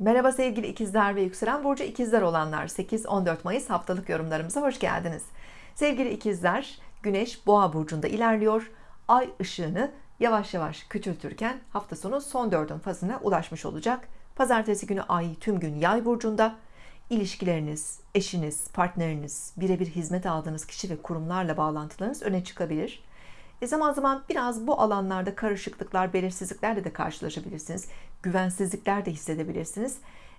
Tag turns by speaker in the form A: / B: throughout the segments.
A: Merhaba sevgili ikizler ve yükselen burcu ikizler olanlar 8-14 Mayıs haftalık yorumlarımıza hoş geldiniz. Sevgili ikizler Güneş boğa burcunda ilerliyor. Ay ışığını yavaş yavaş küçültürken hafta sonu son dördün fazına ulaşmış olacak. Pazartesi günü ay tüm gün yay burcunda. İlişkileriniz, eşiniz, partneriniz, birebir hizmet aldığınız kişi ve kurumlarla bağlantılarınız öne çıkabilir. E zaman zaman biraz bu alanlarda karışıklıklar, belirsizliklerle de karşılaşabilirsiniz. Güvensizlikler de hissedebilirsiniz.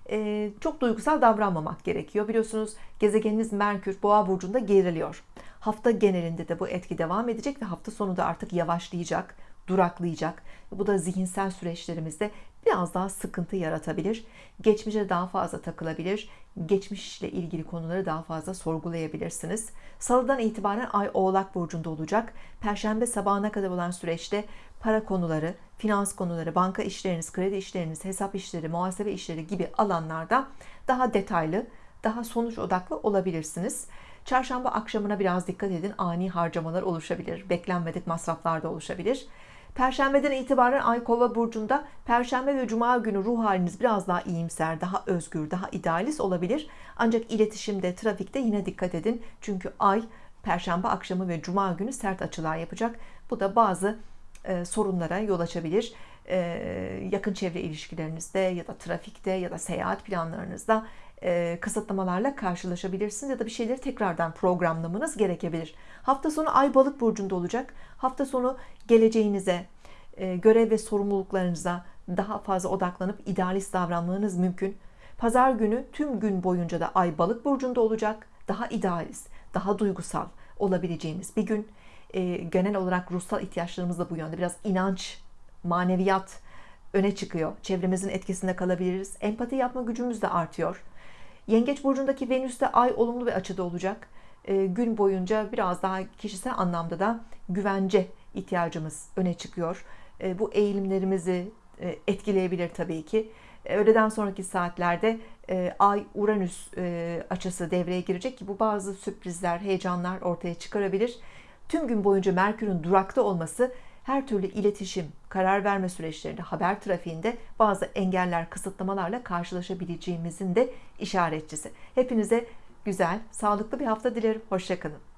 A: E, çok duygusal davranmamak gerekiyor. Biliyorsunuz gezegeniniz Merkür Boğa burcunda geriliyor. Hafta genelinde de bu etki devam edecek ve hafta sonu da artık yavaşlayacak, duraklayacak. Bu da zihinsel süreçlerimizde biraz daha sıkıntı yaratabilir. Geçmişe daha fazla takılabilir. Geçmişle ilgili konuları daha fazla sorgulayabilirsiniz. Salıdan itibaren Ay Oğlak Burcu'nda olacak. Perşembe sabahına kadar olan süreçte para konuları, finans konuları, banka işleriniz, kredi işleriniz, hesap işleri, muhasebe işleri gibi alanlarda daha detaylı, daha sonuç odaklı olabilirsiniz. Çarşamba akşamına biraz dikkat edin. Ani harcamalar oluşabilir. Beklenmedik masraflar da oluşabilir. Perşembeden itibaren Ay Kova burcunda Perşembe ve Cuma günü ruh haliniz biraz daha iyimser, daha özgür, daha idealist olabilir. Ancak iletişimde, trafikte yine dikkat edin. Çünkü Ay Perşembe akşamı ve Cuma günü sert açılar yapacak. Bu da bazı e, sorunlara yol açabilir. E, yakın çevre ilişkilerinizde ya da trafikte ya da seyahat planlarınızda e, kısıtlamalarla karşılaşabilirsiniz ya da bir şeyleri tekrardan programlamanız gerekebilir. Hafta sonu Ay Balık burcunda olacak. Hafta sonu geleceğinize, e, görev ve sorumluluklarınıza daha fazla odaklanıp idealist davranmanız mümkün. Pazar günü tüm gün boyunca da Ay Balık burcunda olacak. Daha idealist, daha duygusal olabileceğiniz bir gün. E, genel olarak ruhsal ihtiyaçlarımız da bu yönde. Biraz inanç, maneviyat öne çıkıyor. Çevremizin etkisinde kalabiliriz. Empati yapma gücümüz de artıyor. Yengeç burcundaki Venüs de ay olumlu bir açıda olacak. E, gün boyunca biraz daha kişisel anlamda da güvence ihtiyacımız öne çıkıyor. E, bu eğilimlerimizi e, etkileyebilir tabii ki. E, öğleden sonraki saatlerde e, Ay Uranüs e, açısı devreye girecek ki bu bazı sürprizler, heyecanlar ortaya çıkarabilir. Tüm gün boyunca Merkür'ün durakta olması her türlü iletişim, karar verme süreçlerinde, haber trafiğinde bazı engeller, kısıtlamalarla karşılaşabileceğimizin de işaretçisi. Hepinize güzel, sağlıklı bir hafta dilerim. Hoşçakalın.